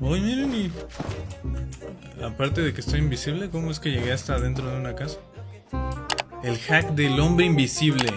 Uy, miren y... Aparte de que estoy invisible, ¿cómo es que llegué hasta dentro de una casa? El hack del hombre invisible.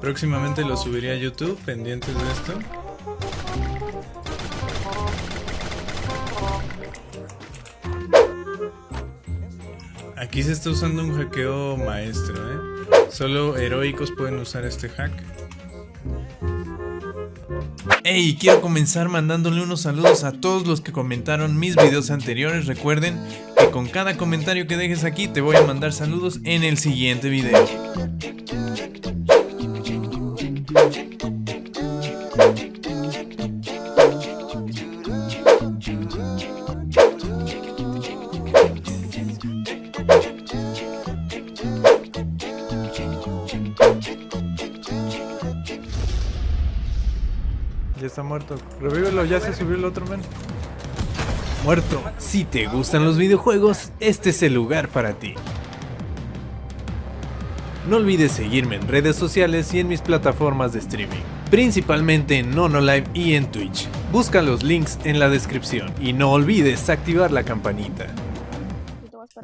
Próximamente lo subiré a YouTube, pendientes de esto. Aquí se está usando un hackeo maestro, ¿eh? Solo heroicos pueden usar este hack. Hey, quiero comenzar mandándole unos saludos a todos los que comentaron mis videos anteriores. Recuerden que con cada comentario que dejes aquí te voy a mandar saludos en el siguiente video. Está muerto. Revívelo, ya se subió el otro men. Muerto. Si te gustan los videojuegos, este es el lugar para ti. No olvides seguirme en redes sociales y en mis plataformas de streaming, principalmente en NonoLive y en Twitch. Busca los links en la descripción y no olvides activar la campanita.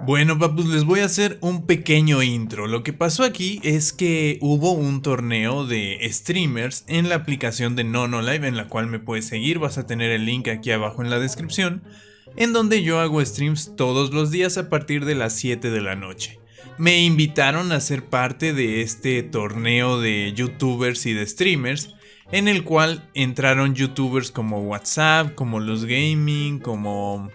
Bueno papus, les voy a hacer un pequeño intro. Lo que pasó aquí es que hubo un torneo de streamers en la aplicación de NonoLive en la cual me puedes seguir, vas a tener el link aquí abajo en la descripción, en donde yo hago streams todos los días a partir de las 7 de la noche. Me invitaron a ser parte de este torneo de youtubers y de streamers, en el cual entraron youtubers como WhatsApp, como Los Gaming, como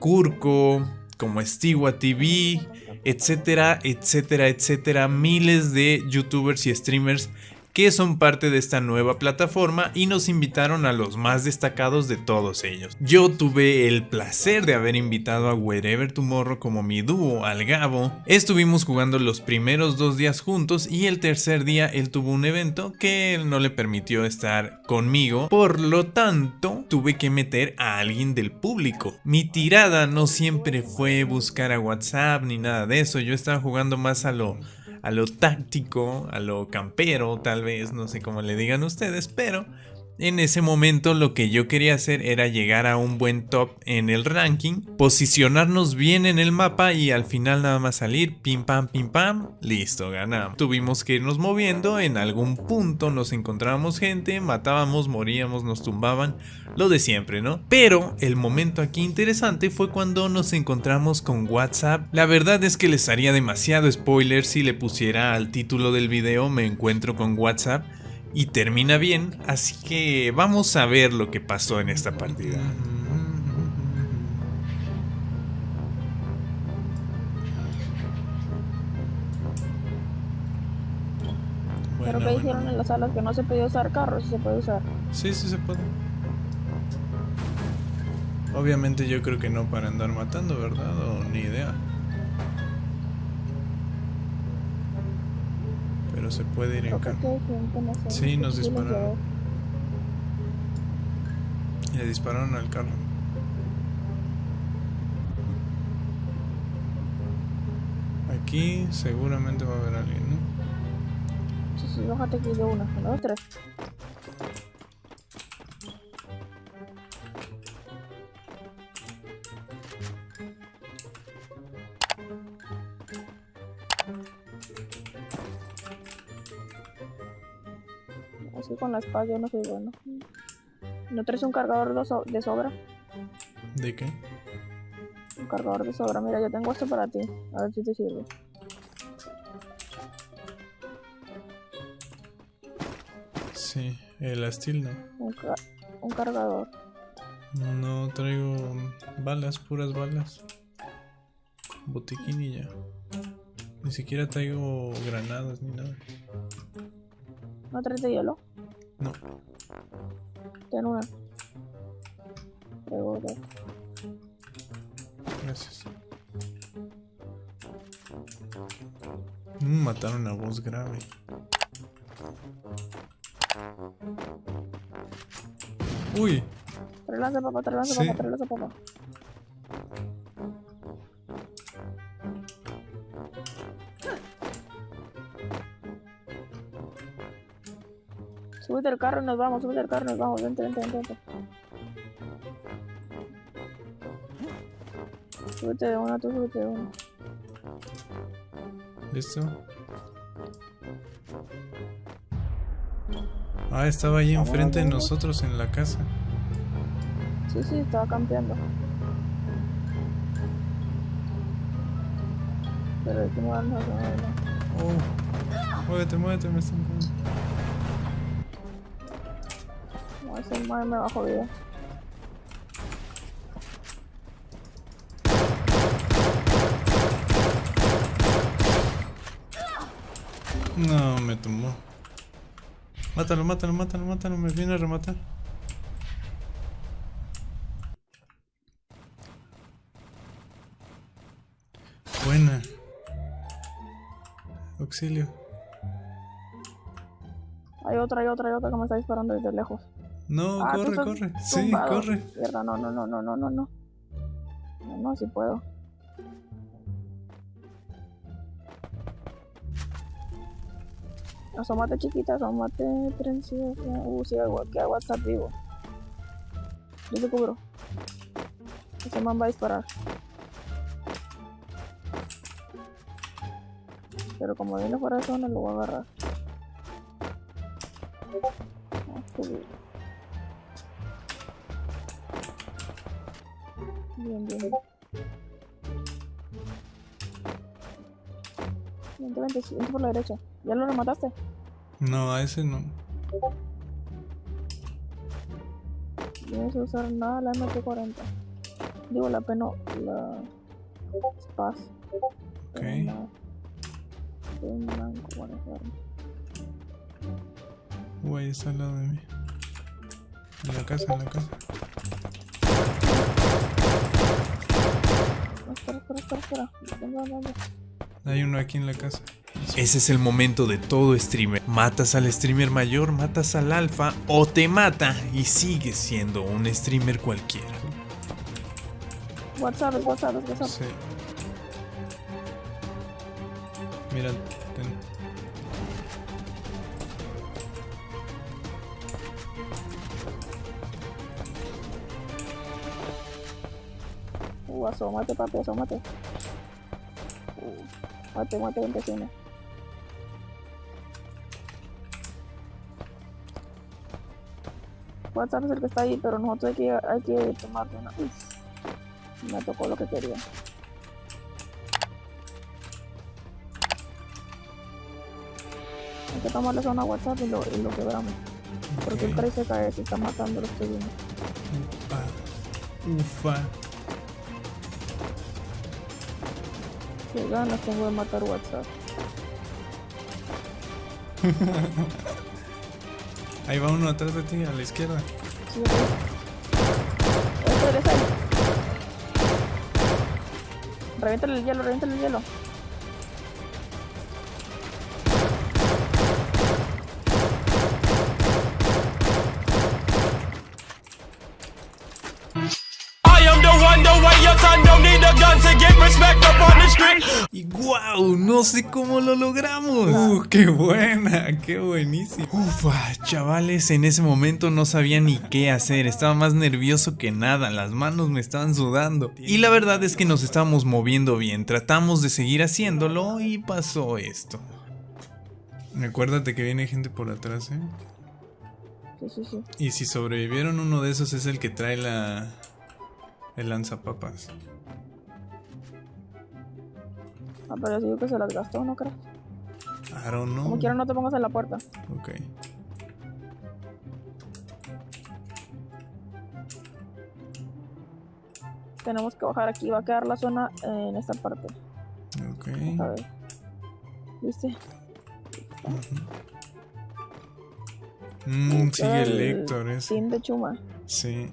Kurko, como Stigua TV, etcétera, etcétera, etcétera, miles de youtubers y streamers que son parte de esta nueva plataforma y nos invitaron a los más destacados de todos ellos. Yo tuve el placer de haber invitado a Wherever Tomorrow como mi dúo, al Gabo. Estuvimos jugando los primeros dos días juntos y el tercer día él tuvo un evento que él no le permitió estar conmigo. Por lo tanto, tuve que meter a alguien del público. Mi tirada no siempre fue buscar a WhatsApp ni nada de eso. Yo estaba jugando más a lo a lo táctico, a lo campero, tal vez, no sé cómo le digan ustedes, pero en ese momento lo que yo quería hacer era llegar a un buen top en el ranking, posicionarnos bien en el mapa y al final nada más salir, pim pam pim pam, listo, ganamos. Tuvimos que irnos moviendo, en algún punto nos encontrábamos gente, matábamos, moríamos, nos tumbaban, lo de siempre, ¿no? Pero el momento aquí interesante fue cuando nos encontramos con WhatsApp. La verdad es que les haría demasiado spoiler si le pusiera al título del video me encuentro con WhatsApp y termina bien, así que vamos a ver lo que pasó en esta partida. Pero que hicieron en las salas que no se podía usar carros, sí se puede usar. Sí, sí se puede. Obviamente yo creo que no para andar matando, ¿verdad? O ni idea. Pero se puede ir en que carro. Sí, nos dispararon. le dispararon al carro. Aquí seguramente va a haber alguien, ¿no? Sí, sí, bájate aquí de una, una, dos, con la espada yo no soy bueno. ¿No traes un cargador de, so- de sobra? ¿De qué? Un cargador de sobra. Mira, yo tengo esto para ti. A ver si te sirve. Sí, el Astil no. Un, ca- un cargador. No traigo balas, puras balas. Botiquín y ya. Ni siquiera traigo granadas ni nada. ¿No traes de hielo? No. Ten una. Dos. Gracias. Mataron a voz grave. Uy, Trae lanza papá, trae lanza Sí. papá, trae lanza papá. Súbete al carro y nos vamos, súbete al carro y nos vamos, vente, vente, vente, vente. Súbete de una, tú súbete de una. ¿Listo? Ah, estaba ahí enfrente de nosotros en la casa. Sí, sí, estaba campeando. Pero es que no a hacer nada. Oh. Muévete, muévete, me están No, ese madre me bajó vida. No, me tumbó. Mátalo, mátalo, mátalo, mátalo, me viene a rematar. Buena. Auxilio. Hay otra, hay otra, hay otra que me está disparando desde lejos. No, Ah, corre, corre. Sí, corre. Mierda, no, no, no, no, no, no, no. No, no, si puedo. Asómate chiquita, asómate princesa. Uh, sí, algo que hago WhatsApp vivo. Yo te cubro. Ese man va a disparar. Pero como viene fuera de zona, lo voy a agarrar. Ah, qué bien. Bien, bien. Vente, vente, sí, vente por la derecha. ¿Ya lo remataste? No, a ese no. Tienes que usar nada la MT-40. Digo, la peno, la Spaz. Ok. Un blanco, claro. Uy, ahí está al lado de mí. En la casa, en la casa. No, espera, espera, espera, espera. Venga, venga. Hay uno aquí en la casa. Ese es el momento de todo streamer. Matas al streamer mayor, matas al alfa o te mata y sigues siendo un streamer cualquiera. WhatsApp, WhatsApp, WhatsApp. Sí. Mira, Uh, asómate, papi, asómate. Uh, mate, mate, vente, cine. WhatsApp es el que está ahí, pero nosotros hay que, hay que tomar una. Uf, me tocó lo que quería. Hay que tomarle zona a WhatsApp y lo, y lo quebramos. Porque el Ok. 13 cae, se está matando los que vienen. Ufa. Ufa. Qué ganas tengo de matar WhatsApp. Ahí va uno atrás de ti, a la izquierda. Sí. Reviéntale el hielo, reviéntale el hielo. Y wow, no sé cómo lo logramos. Uh, qué buena, qué buenísimo. Ufa, chavales, en ese momento no sabía ni qué hacer. Estaba más nervioso que nada, las manos me estaban sudando. Y la verdad es que nos estábamos moviendo bien. Tratamos de seguir haciéndolo y pasó esto. Recuérdate que viene gente por atrás, ¿eh? Sí, sí, sí. Y si sobrevivieron, uno de esos es el que trae la. El lanzapapas. Ah, pero digo que se las gastó, ¿no crees? I don't know. Como quiera no te pongas en la puerta. Ok. Tenemos que bajar aquí. Va a quedar la zona en esta parte. Ok. A ver. ¿Viste? Mm, sigue el Héctor ese. Team de Chuma. Sí.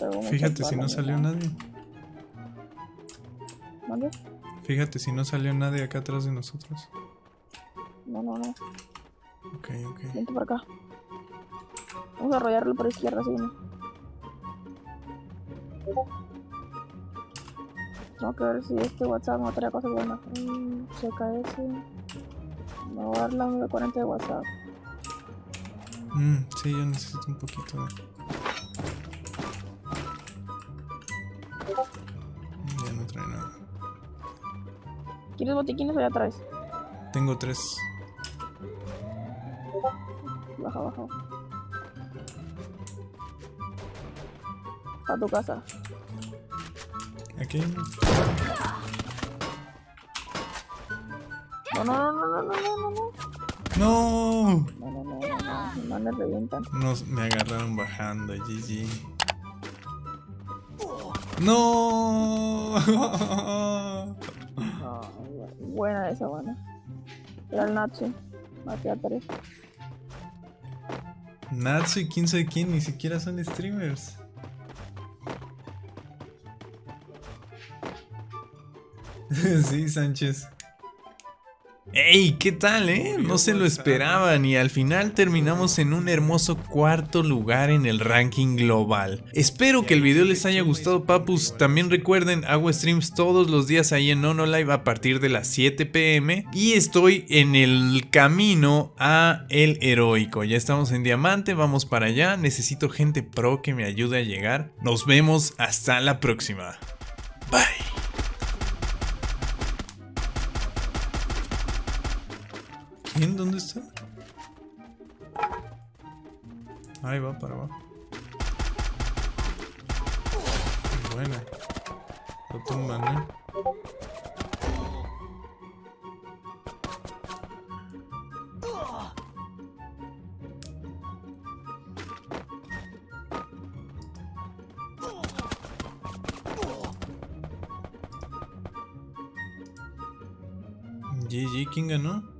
Me Fíjate si no salió nadie. ¿Mande? Fíjate si no salió nadie acá atrás de nosotros. No, no, no. Ok, ok. Vente para acá. Vamos a arrollarlo por izquierda, sí. Tengo que ver si este WhatsApp no trae cosas buenas. Mm, checa ese. Me voy a dar la 940 de WhatsApp. Mm, sí, yo necesito un poquito de. ¿Quieres botiquines o ya? Tengo tres. Baja, baja. A tu casa. Aquí. No, no, no, no, no, no, no, no. No. No, no, no, no, no, no, no, no, no, no, no, ¡No! buena esa, buena. Era el Natsu. Maté a tres. Natsu y quién sabe quién, ni siquiera son streamers. sí, Sánchez. ¡Ey! ¿Qué tal, eh? No se lo esperaban y al final terminamos en un hermoso cuarto lugar en el ranking global. Espero que el video les haya gustado, papus. También recuerden, hago streams todos los días ahí en Live a partir de las 7 pm y estoy en el camino a El Heroico. Ya estamos en Diamante, vamos para allá. Necesito gente pro que me ayude a llegar. Nos vemos hasta la próxima. Bye. ¿Bien? ¿Dónde está? Ahí va, para abajo. Buena. Lo tumban, ¿eh? GG, ¿quién ganó?